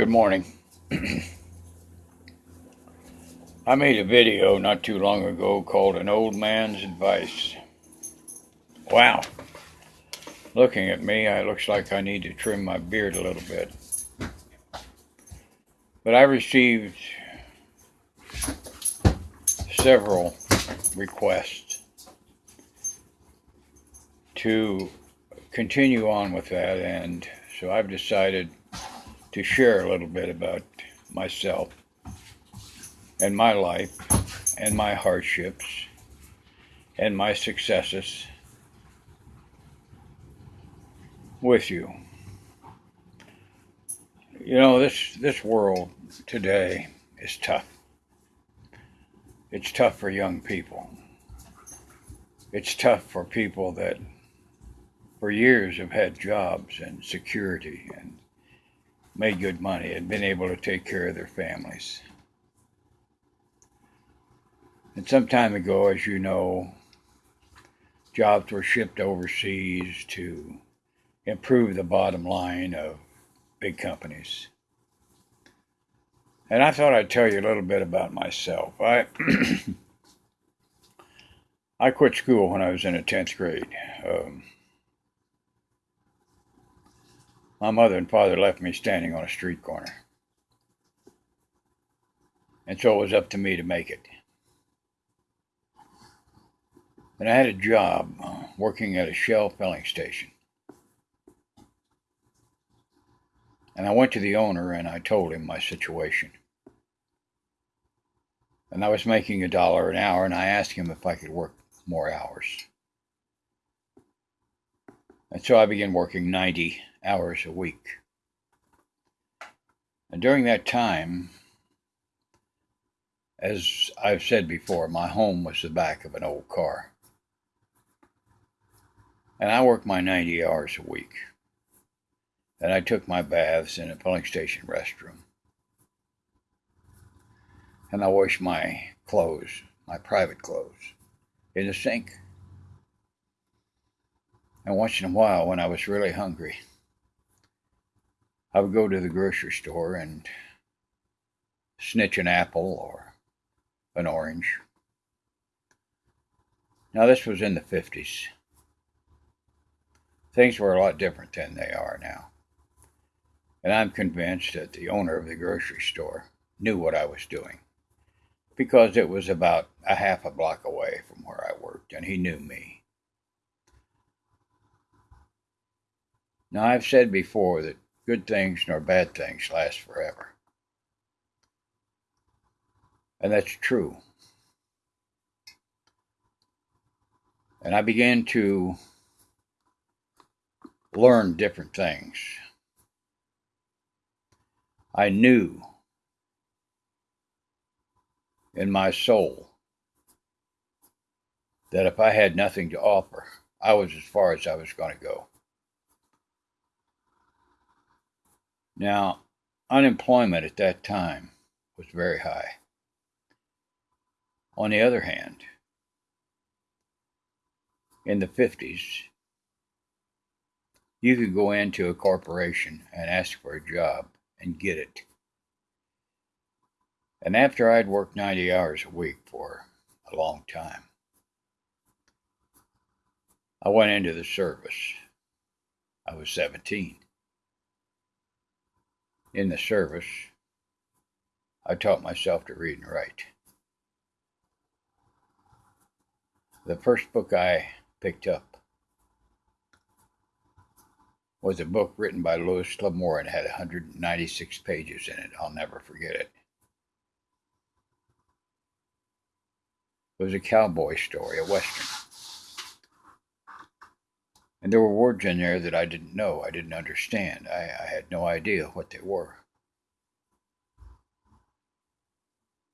Good morning. I made a video not too long ago called An Old Man's Advice. Wow. Looking at me, it looks like I need to trim my beard a little bit. But I received several requests to continue on with that, and so I've decided to share a little bit about myself and my life and my hardships and my successes with you. You know, this this world today is tough. It's tough for young people. It's tough for people that for years have had jobs and security and made good money and been able to take care of their families. And some time ago, as you know, jobs were shipped overseas to improve the bottom line of big companies. And I thought I'd tell you a little bit about myself. I I quit school when I was in the 10th grade. Um, My mother and father left me standing on a street corner. And so it was up to me to make it. And I had a job uh, working at a Shell filling station. And I went to the owner and I told him my situation. And I was making a dollar an hour and I asked him if I could work more hours. And so I began working 90 hours a week. And during that time, as I've said before, my home was the back of an old car. And I worked my 90 hours a week. And I took my baths in a filling station restroom. And I washed my clothes, my private clothes, in the sink. And once in a while, when I was really hungry, I would go to the grocery store and snitch an apple or an orange. Now, this was in the 50s. Things were a lot different than they are now. And I'm convinced that the owner of the grocery store knew what I was doing because it was about a half a block away from where I worked and he knew me. Now, I've said before that good things nor bad things last forever. And that's true. And I began to learn different things. I knew in my soul that if I had nothing to offer, I was as far as I was going to go. Now, unemployment at that time was very high. On the other hand, in the 50s, you could go into a corporation and ask for a job and get it. And after I'd worked 90 hours a week for a long time, I went into the service. I was 17 in the service, I taught myself to read and write. The first book I picked up was a book written by Louis L'Amour and had 196 pages in it. I'll never forget it. It was a cowboy story, a western. And there were words in there that I didn't know, I didn't understand. I, I had no idea what they were.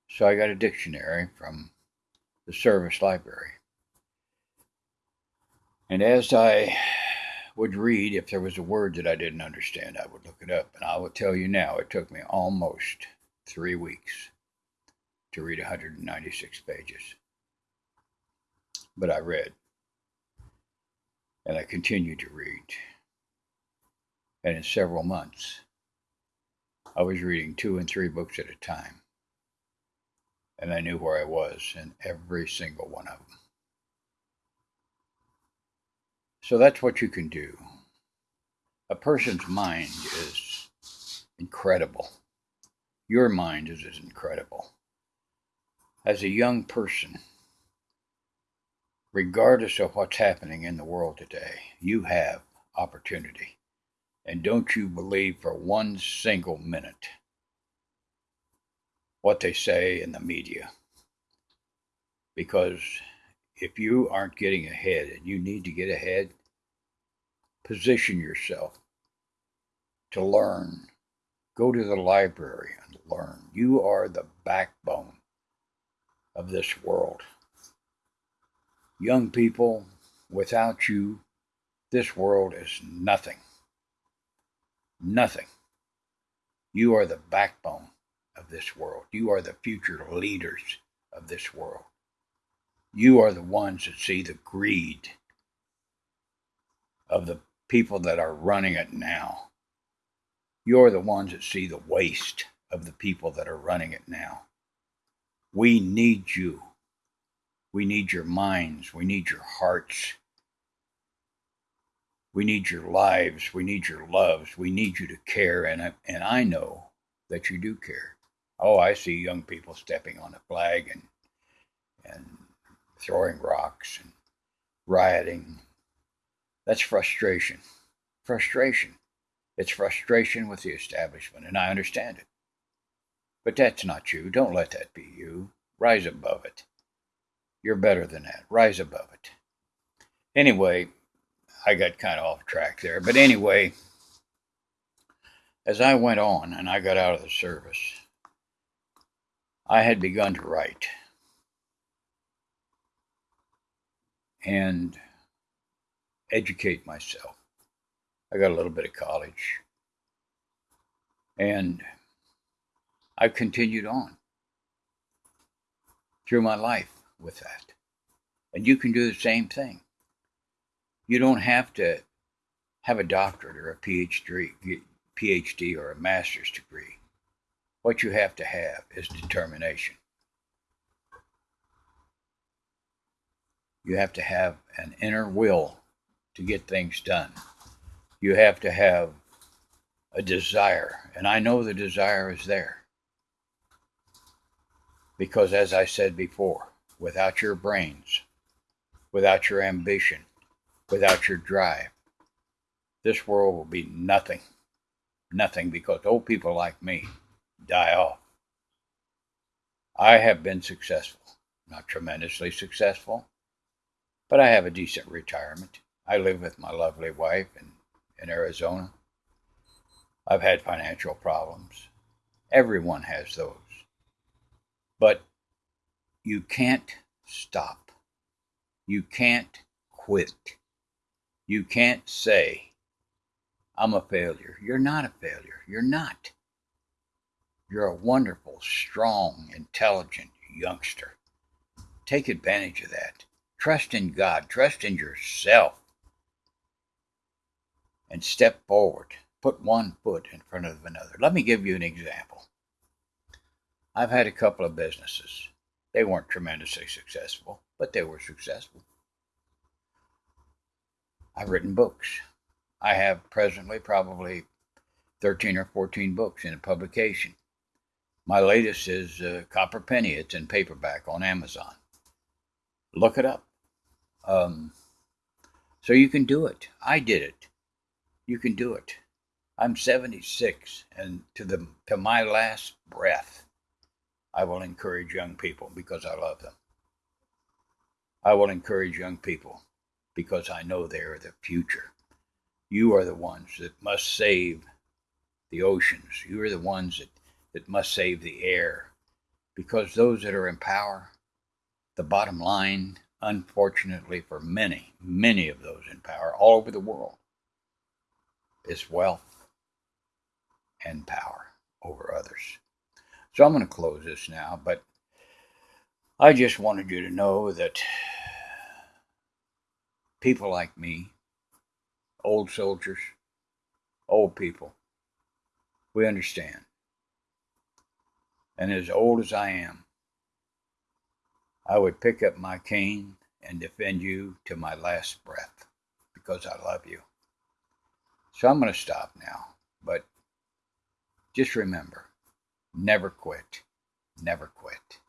So I got a dictionary from the service library. And as I would read, if there was a word that I didn't understand, I would look it up. And I will tell you now, it took me almost three weeks to read 196 pages. But I read and I continued to read. And in several months, I was reading two and three books at a time. And I knew where I was in every single one of them. So that's what you can do. A person's mind is incredible. Your mind is as incredible. As a young person, regardless of what's happening in the world today, you have opportunity. And don't you believe for one single minute what they say in the media. Because if you aren't getting ahead and you need to get ahead, position yourself to learn. Go to the library and learn. You are the backbone of this world. Young people, without you, this world is nothing. Nothing. You are the backbone of this world. You are the future leaders of this world. You are the ones that see the greed of the people that are running it now. You're the ones that see the waste of the people that are running it now. We need you. We need your minds. We need your hearts. We need your lives. We need your loves. We need you to care. And, and I know that you do care. Oh, I see young people stepping on a flag and, and throwing rocks and rioting. That's frustration. Frustration. It's frustration with the establishment, and I understand it. But that's not you. Don't let that be you. Rise above it. You're better than that. Rise above it. Anyway, I got kind of off track there. But anyway, as I went on and I got out of the service, I had begun to write. And educate myself. I got a little bit of college. And I've continued on through my life with that. And you can do the same thing. You don't have to have a doctorate or a PhD, PhD or a master's degree. What you have to have is determination. You have to have an inner will to get things done. You have to have a desire, and I know the desire is there. Because, as I said before, without your brains, without your ambition, without your drive. This world will be nothing. Nothing because old people like me die off. I have been successful. Not tremendously successful, but I have a decent retirement. I live with my lovely wife in, in Arizona. I've had financial problems. Everyone has those. But you can't stop. You can't quit. You can't say, I'm a failure. You're not a failure. You're not. You're a wonderful, strong, intelligent youngster. Take advantage of that. Trust in God. Trust in yourself. And step forward. Put one foot in front of another. Let me give you an example. I've had a couple of businesses. They weren't tremendously successful, but they were successful. I've written books. I have presently probably 13 or 14 books in a publication. My latest is uh, Copper Penny. It's in paperback on Amazon. Look it up. Um, so you can do it. I did it. You can do it. I'm 76, and to the to my last breath, I will encourage young people because I love them. I will encourage young people because I know they are the future. You are the ones that must save the oceans. You are the ones that, that must save the air. Because those that are in power, the bottom line, unfortunately for many, many of those in power all over the world, is wealth and power over others. So I'm going to close this now, but I just wanted you to know that people like me, old soldiers, old people, we understand. and as old as I am, I would pick up my cane and defend you to my last breath because I love you. So I'm going to stop now, but just remember never quit, never quit.